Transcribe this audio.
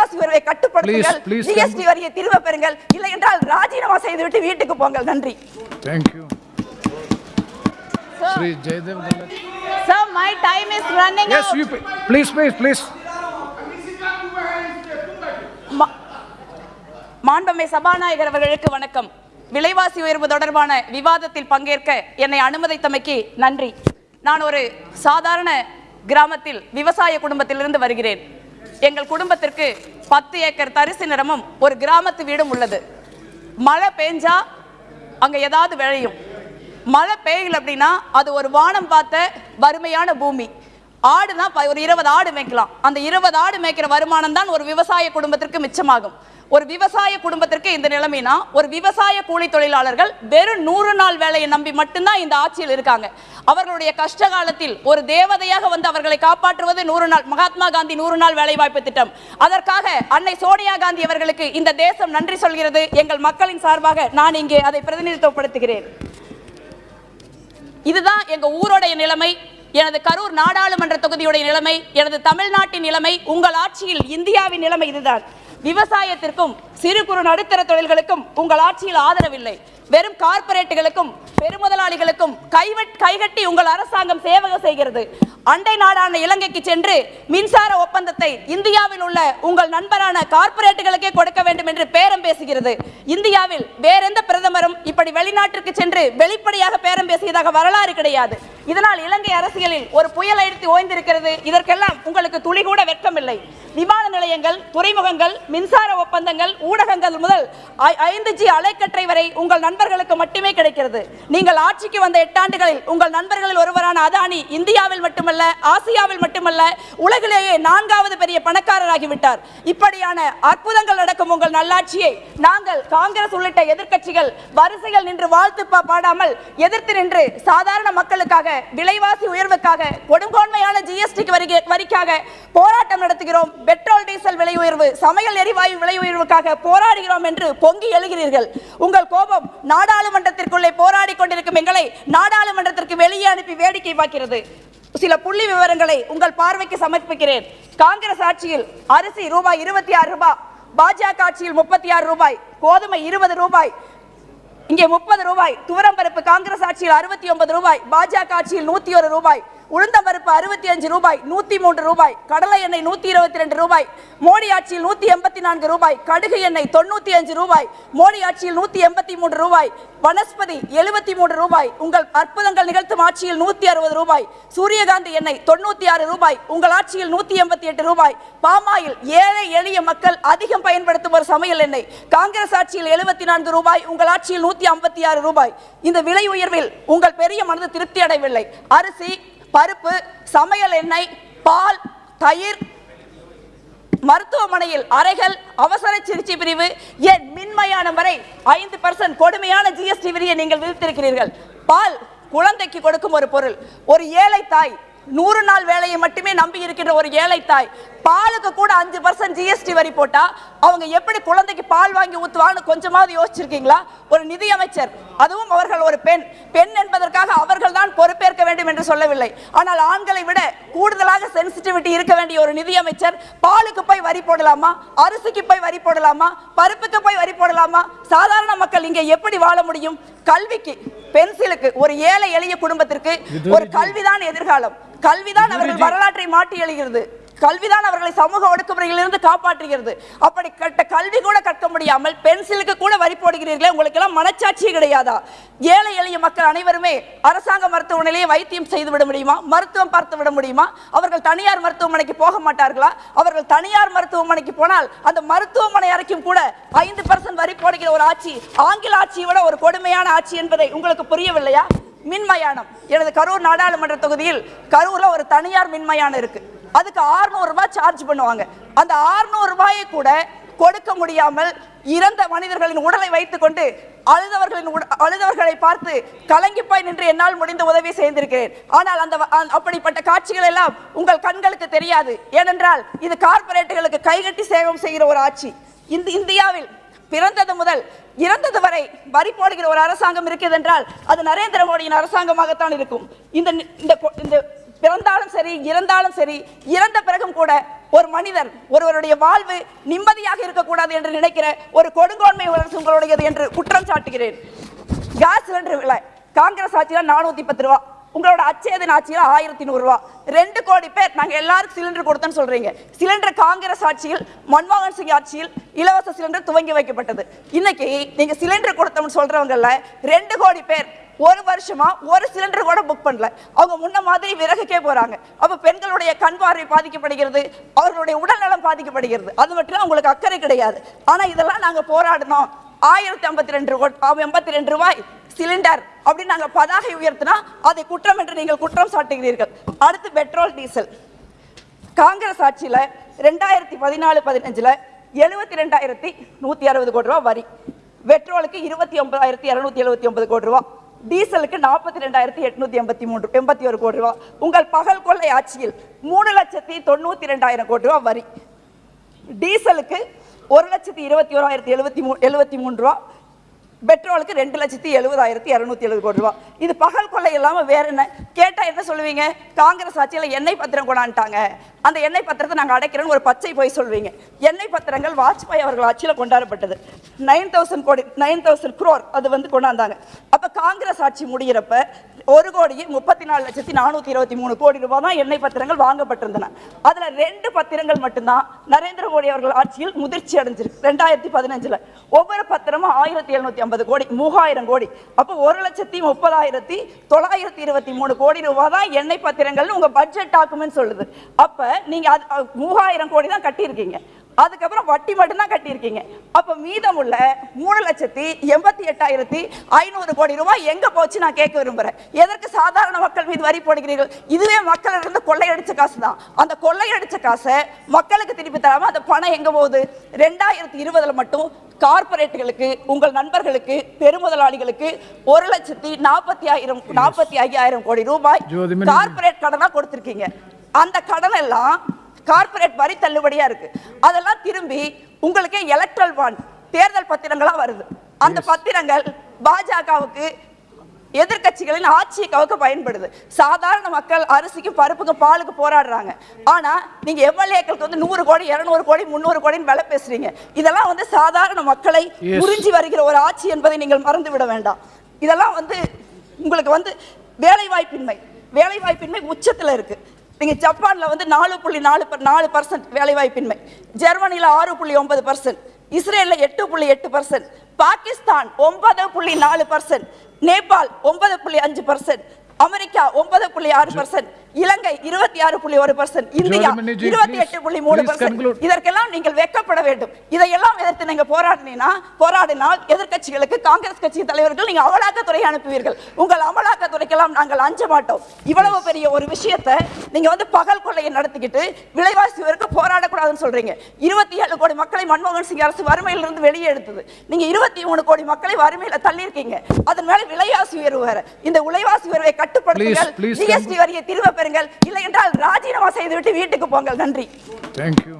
விலைவாசி உயர்வை கட்டுப்படுத்துங்கள் ஜிஎஸ்டி வரியை திரும்ப பெறுங்கள் இல்லை என்றால் ராஜினாமா செய்துவிட்டு வீட்டுக்கு போங்கள் நன்றி you. Sri Jaydev. Sir, my time is running Yes, out. you, pay- please, please, please. மா- மாண்புமை சபாநாயகர் அவர்களுக்கு வணக்கம் விலைவாசி உயர்வு தொடர்பான விவாதத்தில் பங்கேற்க என்னை அனுமதித்தமைக்கு நன்றி நான் ஒரு சாதாரண கிராமத்தில் விவசாய குடும்பத்திலிருந்து வருகிறேன் எங்கள் குடும்பத்திற்கு பத்து ஏக்கர் தரிசு நிறமும் ஒரு கிராமத்து வீடும் உள்ளது. மழை பெஞ்சா அங்க ஏதாவது விளையும். மழை பெய்யல அப்படின்னா அது ஒரு வானம் பார்த்த வறுமையான பூமி. ஆடுனா ப- ஒரு இருபது ஆடு மேய்க்கலாம். அந்த இருபது ஆடு மேய்க்கிற வருமானம் தான் ஒரு விவசாய குடும்பத்திற்கு மிச்சமாகும். ஒரு விவசாய குடும்பத்திற்கு இந்த நிலைமைனா ஒரு விவசாய கூலி தொழிலாளர்கள் வெறும் நூறு நாள் வேலையை நம்பி மட்டும்தான் இந்த ஆட்சியில் இருக்காங்க. அவர்களுடைய கஷ்ட காலத்தில் ஒரு தேவதையாக வந்து அவர்களை காப்பாற்றுவது நூறு நாள் மகாத்மா காந்தி நூறு நாள் வேலைவாய்ப்பு திட்டம். அதற்காக அன்னை சோனியா காந்தி அவர்களுக்கு இந்த தேசம் நன்றி சொல்கிறது. எங்கள் மக்களின் சார்பாக நான் இங்கே அதை பிரதிநிதித்துவப்படுத்துகிறேன். இதுதான் எங்க ஊரோடைய நிலைமை எனது கரூர் நாடாளுமன்ற தொகுதியுடைய நிலைமை எனது தமிழ்நாட்டின் நிலைமை உங்கள் ஆட்சியில் இந்தியாவின் நிலைமை இதுதான். விவசாயத்திற்கும் சிறு குறு நடுத்தர தொழில்களுக்கும் உங்கள் ஆட்சியில் ஆதரவில்லை. வெறும் கார்ப்பரேட்டுகளுக்கும் பெருமுதலாளிகளுக்கும் கைவட் கைகட்டி உங்கள் அரசாங்கம் சேவகம் செய்கிறது. அண்டை நாடான இலங்கைக்கு சென்று மின்சார ஒப்பந்தத்தை இந்தியாவில் உள்ள உங்கள் நண்பரான கார்ப்பரேட்டுகளுக்கே கொடுக்க வேண்டும் என்று பேரம் பேசுகிறது. இந்தியாவில் வேறெந்த பிரதமரும் இப்படி வெளிநாட்டிற்கு சென்று வெளிப்படையாக பேரம் பேசியதாக வரலாறு கிடையாது. இதனால் இலங்கை அரசியலில் ஒரு புயல் அடித்து ஓய்ந்திருக்கிறது. இதற்கெல்லாம் உங்களுக்கு துளி கூட வெட்கமில்லை. விமான நிலையங்கள் துறைமுகங்கள் மின்சார ஒப்பந்தங்கள் ஊடகங்கள் முதல் ஐ- ஐந்து ஜி அலைக்கற்றை வரை உங்கள் நண்பர்களுக்கு மட்டுமே கிடைக்கிறது. நீங்கள் ஆட்சிக்கு வந்த எட்டாண்டுகளில் உங்கள் நண்பர்களில் ஒருவரான அதானி இந்தியாவில் மட்டுமல்ல ஆசியாவில் மட்டுமல்ல உலகிலேயே நான்காவது பெரிய பணக்காரராகிவிட்டார். இப்படியான அற்புதங்கள் நடக்கும் உங்கள் நல்லாட்சியை நாங்கள் காங்கிரஸ் உள்ளிட்ட எதிர்க்கட்சிகள் வரிசைகள் நின்று வாழ்த்து பாடாமல் எதிர்த்து நின்று சாதாரண மக்களுக்காக விலைவாசி உயர்வுக்காக கொடுங்கோன்மையான ஜிஎஸ்டி வரிக்காக போராட்டம் நடத்துகிறோம். பெட்ரோல் டீசல் விலை உயர்வு சமையல் எரிவாயு விலை உயர்வுக்காக போராடுகிறோம் என்று பொங்கி எழுகிறீர்கள். உங்கள் கோபம் நாடாளுமன்றத்திற்குள்ளே போராடி கொண்டிருக்கும் எங்களை நாடாளுமன்றத்திற்கு வெளியே அனுப்பி வேடிக்கை பார்க்கிறது. சில புள்ளி விவரங்களை உங்கள் பார்வைக்கு சமர்ப்பிக்கிறேன். காங்கிரஸ் ஆட்சியில் அரிசி ரூபாய் இருபத்தி ஆறு ரூபாய் பாஜக ஆட்சியில் முப்பத்தி ஆறு ரூபாய் கோதுமை இருபது ரூபாய் இங்கே முப்பது ரூபாய் துவரம்பருப்பு காங்கிரஸ் ஆட்சியில் அறுபத்தி ஒன்பது ரூபாய் பாஜக ஆட்சியில் நூத்தி ஒரு ரூபாய். உளுந்தம்பருப்பு அறுபத்தி அஞ்சு ரூபாய் நூத்தி மூன்று ரூபாய் கடலை எண்ணெய் நூத்தி இருபத்தி ரெண்டு ரூபாய் மோடி ஆட்சியில் நூத்தி எண்பத்தி நான்கு ரூபாய் கடுகு எண்ணெய் தொண்ணூத்தி அஞ்சு ரூபாய் மோடி ஆட்சியில் நூத்தி எண்பத்தி மூன்று ரூபாய் வனஸ்பதி எழுபத்தி மூன்று ரூபாய் உங்கள் அற்புதங்கள் நிகழ்த்தும் ஆட்சியில் நூத்தி அறுபது ரூபாய் சூரியகாந்தி எண்ணெய் தொண்ணூத்தி ஆறு ரூபாய் உங்கள் ஆட்சியில் நூத்தி எண்பத்தி எட்டு ரூபாய் பாமாயில் ஏழை எளிய மக்கள் அதிகம் பயன்படுத்தும் ஒரு சமையல் எண்ணெய் காங்கிரஸ் ஆட்சியில் எழுபத்தி நான்கு ரூபாய் உங்கள் ஆட்சியில் நூத்தி ஐம்பத்தி ஆறு ரூபாய். இந்த விலை உயர்வில் உங்கள் பெரிய மனது திருப்தி அடையவில்லை. அரிசி பருப்பு சமையல் எண்ணெய் பால் தயிர் மருத்துவமனையில் அறைகள் அவசர சிகிச்சை பிரிவு ஏன் மின்மையான வரை ஐந்து பர்சன்ட் கொடுமையான ஜிஎஸ்டி வரியை நீங்கள் விதித்திருக்கிறீர்கள்? பால் குழந்தைக்கு கொடுக்கும் ஒரு பொருள். ஒரு ஏழை தாய் நூறு நாள் வேலையை மட்டுமே நம்பி இருக்கின்ற ஒரு ஏழை தாய் பாலுக்கு கூட அஞ்சு பர்சன்ட் ஜிஎஸ்டி வரி போட்டா அவங்க எப்படி குழந்தைக்கு பால் வாங்கி ஊத்துவான்னு கொஞ்சமாவது யோசிச்சிருக்கீங்களா? ஒரு நிதியமைச்சர் அதுவும் அவர்கள் ஒரு பெண். பெண் என்பதற்காக அவர்கள் தான் பொறுப்பேற்க வேண்டும் என்று சொல்லவில்லை. ஆனால் ஆண்களை விட கூடுதலாக சென்சிட்டிவிட்டி இருக்க வேண்டிய ஒரு நிதியமைச்சர் பாலுக்கு போய் வரி போடலாமா? அரிசிக்கு போய் வரி போடலாமா? பருப்புக்கு போய் வரி போடலாமா? சாதாரண மக்கள் இங்கே எப்படி வாழ முடியும்? கல்விக்கு பென்சிலுக்கு ஒரு ஏழை எளிய குடும்பத்திற்கு ஒரு கல்விதான் எதிர்காலம். கல்விதான் அவர்கள் வரலாற்றை மாற்றி எழுகிறது. கல்விதான் அவர்களை சமூக ஒடுக்குமுறையிலிருந்து காப்பாற்றுகிறது. அப்படி கட்ட கல்வி கூட கற்க முடியாமல் பென்சிலுக்கு கூட வரி போடுகிறீர்களே உங்களுக்கு எல்லாம் மனச்சாட்சியே கிடையாதா? ஏழை எளிய மக்கள் அனைவருமே அரசாங்க மருத்துவமனையிலேயே வைத்தியம் செய்து விட முடியுமா? மருத்துவம் பார்த்து விட முடியுமா? அவர்கள் தனியார் மருத்துவமனைக்கு போக மாட்டார்களா? அவர்கள் தனியார் மருத்துவமனைக்கு போனால் அந்த மருத்துவமனை அறைக்கும் கூட ஐந்து பர்சன்ட் வரி போடுகிற ஒரு ஆட்சி ஆங்கில ஆட்சியை விட ஒரு கொடுமையான ஆட்சி என்பதை உங்களுக்கு புரியவில்லையா? மின்மயானம். எனது கரூர் நாடாளுமன்ற தொகுதியில் கரூர்ல ஒரு தனியார் மின்மயானம் இருக்கு. அதுக்கு 600 ரூபாய் சார்ஜ் பண்ணுவாங்க. அந்த 600 ரூபாயை கூட கொடுக்க முடியாமல் இறந்த மனிதர்களின் உடலை வைத்துக்கொண்டு அழுதவர்களின் உட- அழுதவர்களை பார்த்து கலங்கி போய் நின்று என்னால் முடிந்த உதவி செய்திருக்கிறேன். ஆனால் அந்த வ- அப்படிப்பட்ட காட்சிகள் எல்லாம் உங்கள் கண்களுக்கு தெரியாது. ஏனென்றால் இது கார்ப்பரேட்டுகளுக்கு கைகட்டி சேவம் செய்கிற ஒரு ஆட்சி. இந்த இந்தியாவில் பிறந்தது முதல் இறந்தது வரை வரி போடுகிற ஒரு அரசாங்கம் இருக்குது என்றால் அது நரேந்திர மோடியின் அரசாங்கமாகத்தான் இருக்கும். இந்த இந்த இந்த பிறந்தாலும் சரி இறந்தாலும் சரி இறந்த பிறகும் கூட ஒரு மனிதர் ஒருவருடைய வாழ்வு நிம்மதியாக இருக்கக்கூடாது என்று நினைக்கிற ஒரு கொடுங்கோன்மை உணர்ச்சி உங்களுடையது என்று குற்றம் சாட்டுகிறேன். கேஸ் சிலிண்டர் விலை காங்கிரஸ் ஆட்சியில நானூத்தி பத்து ரூபா உங்களோட அச்சேதன் ஆட்சியில் ஆயிரத்தி நூறுரூவா ரெண்டு கோடி பேர் நாங்க எல்லாருக்கும் சிலிண்டர் கொடுத்தோன்னு சொல்றீங்க. சிலிண்டர் காங்கிரஸ் ஆட்சியில் மன்மோகன் சிங் ஆட்சியில் இலவச சிலிண்டர் துவங்கி வைக்கப்பட்டது. இன்னைக்கு நீங்க சிலிண்டர் கொடுத்தோம்னு சொல்கிறவங்களில் ரெண்டு கோடி பேர் ஒரு வருஷமா ஒரு சிலிண்டர் கூட புக் பண்ணல. அவங்க முன்ன மாதிரி விறகுக்கே போறாங்க. அப்ப பெண்களுடைய கண் பார்வை பாதிக்கப்படுகிறது அவர்களுடைய உடல்நலம் பாதிக்கப்படுகிறது. அது மட்டும் அவங்களுக்கு அக்கறை கிடையாது. ஆனா இதெல்லாம் நாங்க போராடினோம். ஆயிரத்தி ஐம்பத்தி ரெண்டு எண்பத்தி ரெண்டு ரூபாய் சிலிண்டர் அப்படின்னு நாங்க பதாகை உயர்த்தினா அதை குற்றம் என்று நீங்கள் குற்றம் சாட்டுகிறீர்கள். அடுத்து பெட்ரோல் டீசல். காங்கிரஸ் ஆட்சியில ரெண்டாயிரத்தி பதினாலு பதினஞ்சுல எழுபத்தி ரெண்டாயிரத்தி நூத்தி அறுபது கோடி ரூபாய் வரி. பெட்ரோலுக்கு இருபத்தி ஒன்பதாயிரத்தி இருநூத்தி எழுபத்தி ஒன்பது கோடி ரூபாய். டீசலுக்கு நாற்பத்தி ரெண்டாயிரத்தி எட்நூத்தி எண்பத்தி மூன்று எண்பத்தி ஒரு கோடி ரூபா. உங்கள் பகல் கொள்ளை ஆட்சியில் மூணு லட்சத்தி தொண்ணூத்தி ரெண்டாயிரம் கோடி ரூபா வரி. டீசலுக்கு ஒரு லட்சத்தி இருபத்தி ஓராயிரத்தி எழுபத்தி மூ எழுபத்தி மூணு ரூபா. பெட்ரோலுக்கு ரெண்டு லட்சத்தி எழுபதாயிரத்தி இரநூத்தி எழுபது கோடி ரூபா. இது பகல் கொள்ளை இல்லாமல் வேற என்ன? கேட்டால் என்ன சொல்லுவீங்க? காங்கிரஸ் ஆட்சியில் எண்ணெய் பத்திரம் கொண்டாண்டாங்க அந்த எண்ணெய் பத்திரத்தை நாங்கள் அடைக்கிறோன்னு ஒரு பச்சை போய் சொல்வீங்க. எண்ணெய் பத்திரங்கள் வாஜ்பாய் அவர்கள் ஆட்சியில் கொண்டாடப்பட்டது. நைன் தௌசண்ட் கோடி நைன் தௌசண்ட் குரோர் அது வந்து கொண்டாந்தாங்க. அப்போ காங்கிரஸ் ஆட்சி முடிகிறப்ப ஒரு கோடியே முப்பத்தி நாலு லட்சத்தி நானூற்றி இருபத்தி மூணு கோடி ரூபாய் தான் எண்ணெய் பத்திரங்கள் வாங்கப்பட்டிருந்தன. அதில் ரெண்டு பத்திரங்கள் மட்டும்தான் நரேந்திர மோடி அவர்கள் ஆட்சியில் முதிர்ச்சி அடைஞ்சிருக்கு. ரெண்டாயிரத்தி பதினஞ்சில். ஒவ்வொரு பத்திரமும் ஆயிரத்தி எழுநூத்தி ஐம்பது கோடி மூவாயிரம் கோடி. அப்போ ஒரு லட்சத்தி முப்பதாயிரத்தி தொள்ளாயிரத்தி இருபத்தி மூணு கோடி ரூபாய் தான் எண்ணெய் பத்திரங்கள்னு உங்கள் பட்ஜெட் டாக்குமெண்ட் சொல்லுது. அப்போ நீங்க அது மூவாயிரம் கோடி தான் கட்டியிருக்கீங்க. அதுக்கப்புறம் வட்டி மட்டும்தான் கட்டியிருக்கீங்க. அப்ப மீதமுள்ள மூணு லட்சத்தி எண்பத்தி எட்டாயிரத்தி ஐநூறு கோடி ரூபாய் எங்க போச்சு நான் கேட்க விரும்புறேன். எதற்கு சாதாரண மக்கள் மீது வரி போடுகிறீர்கள்? இதுவே மக்கள் இருந்து கொள்ளையடிச்ச காசு தான் அந்த கொள்ளையடிச்ச காசை மக்களுக்கு திருப்பி தராம அந்த பணம் எங்க போகுது? ரெண்டாயிரத்தி இருபதுல மட்டும் கார்பரேட்டுகளுக்கு உங்கள் நண்பர்களுக்கு பெருமுதலாளிகளுக்கு ஒரு லட்சத்தி நாற்பத்தி ஆயிரம் நாற்பத்தி ஐயாயிரம் கோடி ரூபாய். கார்பரேட் கடனா கொடுத்திருக்கீங்க. அந்த கடன் எல்லாம் கார்ப்பரேட் வரி தள்ளுபடியா இருக்கு. அதெல்லாம் திரும்பி உங்களுக்கே எலக்ட்ரல் பாண்ட் தேர்தல் பத்திரங்களா வருது. அந்த பத்திரங்கள் பாஜகவுக்கு எதிர்க்கட்சிகளின் ஆட்சியை கவுக்க பயன்படுது. சாதாரண மக்கள் அரிசிக்கும் பருப்புக்கும் பாலுக்கு போராடுறாங்க. ஆனா நீங்க எம்எல்ஏக்களுக்கு வந்து நூறு கோடி இருநூறு கோடி முந்நூறு கோடின்னு விலை பேசுறீங்க. இதெல்லாம் வந்து சாதாரண மக்களை. உறிஞ்சி வருகிற ஒரு ஆட்சி என்பதை நீங்கள் மறந்து விட வேண்டாம். இதெல்லாம் வந்து உங்களுக்கு வந்து வேலைவாய்ப்பின்மை வேலைவாய்ப்பின்மை உச்சத்துல இருக்கு. நீங்க ஜப்பான்ல வந்து நாலு புள்ளி நாலு நாலு பர்சன்ட் வேலைவாய்ப்பின்மை. ஜெர்மனில ஆறு புள்ளி ஒன்பது பர்சன்ட் இஸ்ரேல்ல எட்டு புள்ளி எட்டு பர்சன்ட் பாகிஸ்தான் ஒன்பது புள்ளி நாலு பர்சன்ட் நேபாள் ஒன்பது புள்ளி அஞ்சு பர்சன்ட் அமெரிக்கா ஒன்பது புள்ளி ஆறு பர்சன்ட் இலங்கை இருபத்தி ஆறு புள்ளி ஒரு பர்சன்ட் இந்தியா இருபத்தி எட்டு புள்ளி மூணு பர்சன்ட். இதற்கெல்லாம் நீங்கள் வெட்கப்பட வேண்டும். இதையெல்லாம் எதிர்த்து நீங்க போராடினீங்கன்னா போராடினால் எதிர்க்கட்சிகளுக்கு காங்கிரஸ் கட்சி தலைவர்கள் நீங்க அமலாக்கத்துறை அனுப்புவீர்கள். உங்கள் அமலாக்கத்துறைக்கெல்லாம் நாங்கள் அஞ்ச மாட்டோம். இவ்வளவு பெரிய ஒரு விஷயத்தை நீங்க வந்து பகல் கொள்ளையை நடத்திக்கிட்டு விலைவாசி உயர்வுக்கு போராடக்கூடாதுன்னு சொல்றீங்க. இருபத்தி ஏழு கோடி மக்களை மன்மோகன் சிங் அரசு வறுமையிலிருந்து வெளியே எடுத்தது. நீங்க இருபத்தி மூணு கோடி மக்களை வறுமையில தள்ளியிருக்கீங்க. அதன் மேல விலைவாசி உயர்வு வேற. இந்த விலைவாசி உயர்வை கட்டுப்படுத்துங்கள். ஜிஎஸ்டி வரியை திரும்ப பெறுங்கள் இல்லை என்றால் ராஜினாமா செய்துவிட்டு வீட்டுக்கு போங்கள். நன்றி. தேங்க்யூ.